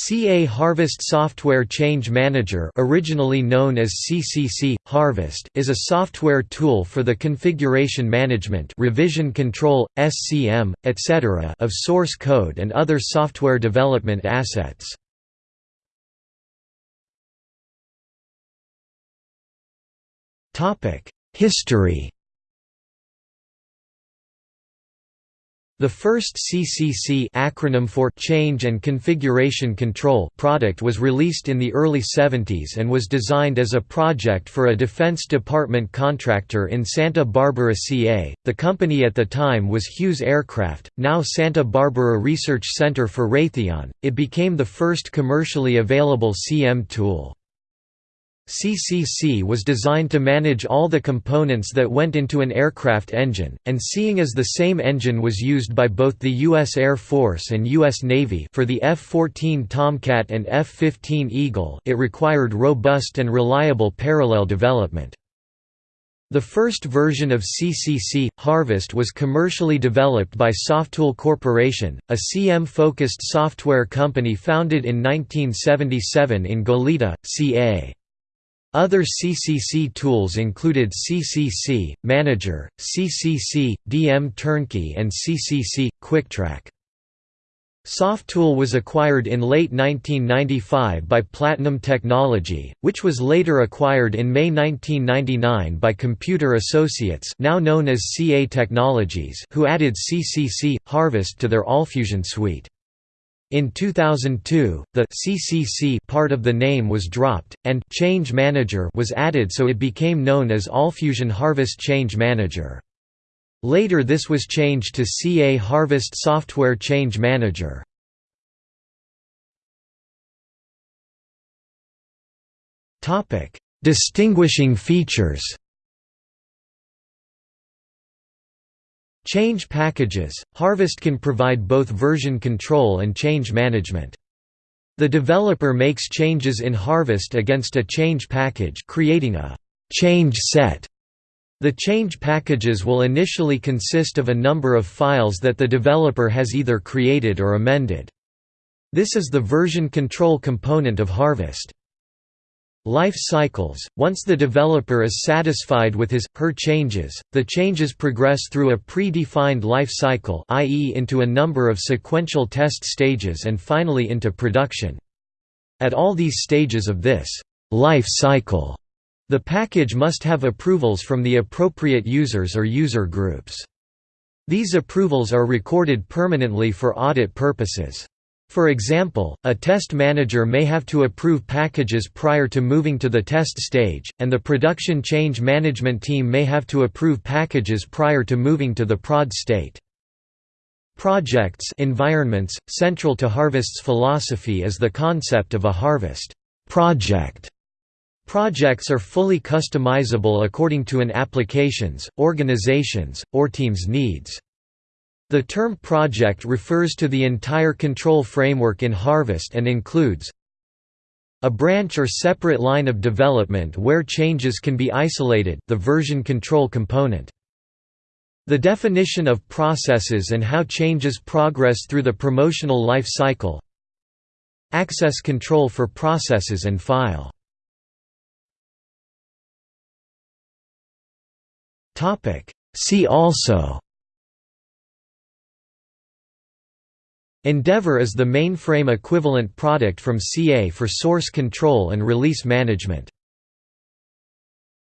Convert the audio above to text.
CA Harvest Software Change Manager originally known as CCC, Harvest is a software tool for the configuration management revision control, SCM, etc. of source code and other software development assets. History The first CCC acronym for Change and Configuration Control product was released in the early 70s and was designed as a project for a Defense Department contractor in Santa Barbara, CA. The company at the time was Hughes Aircraft, now Santa Barbara Research Center for Raytheon. It became the first commercially available CM tool. CCC was designed to manage all the components that went into an aircraft engine, and seeing as the same engine was used by both the U.S. Air Force and U.S. Navy for the F-14 Tomcat and F-15 Eagle it required robust and reliable parallel development. The first version of CCC, Harvest was commercially developed by Softool Corporation, a CM-focused software company founded in 1977 in Goleta, CA. Other CCC tools included CCC, Manager, CCC, DM Turnkey and CCC, QuickTrack. Softool was acquired in late 1995 by Platinum Technology, which was later acquired in May 1999 by Computer Associates now known as CA Technologies who added CCC, Harvest to their AllFusion suite. In 2002, the CCC part of the name was dropped, and Change Manager was added so it became known as AllFusion Harvest Change Manager. Later this was changed to CA Harvest Software Change Manager. Distinguishing features Change packages – Harvest can provide both version control and change management. The developer makes changes in Harvest against a change package creating a change set. The change packages will initially consist of a number of files that the developer has either created or amended. This is the version control component of Harvest. Life cycles – Once the developer is satisfied with his, her changes, the changes progress through a pre-defined life cycle i.e. into a number of sequential test stages and finally into production. At all these stages of this life cycle, the package must have approvals from the appropriate users or user groups. These approvals are recorded permanently for audit purposes. For example, a test manager may have to approve packages prior to moving to the test stage, and the production change management team may have to approve packages prior to moving to the prod state. Projects environments, central to Harvest's philosophy is the concept of a harvest project. Projects are fully customizable according to an application's, organization's, or team's needs. The term project refers to the entire control framework in Harvest and includes a branch or separate line of development where changes can be isolated the version control component. The definition of processes and how changes progress through the promotional life cycle. Access control for processes and file. See also Endevor is the mainframe equivalent product from CA for source control and release management.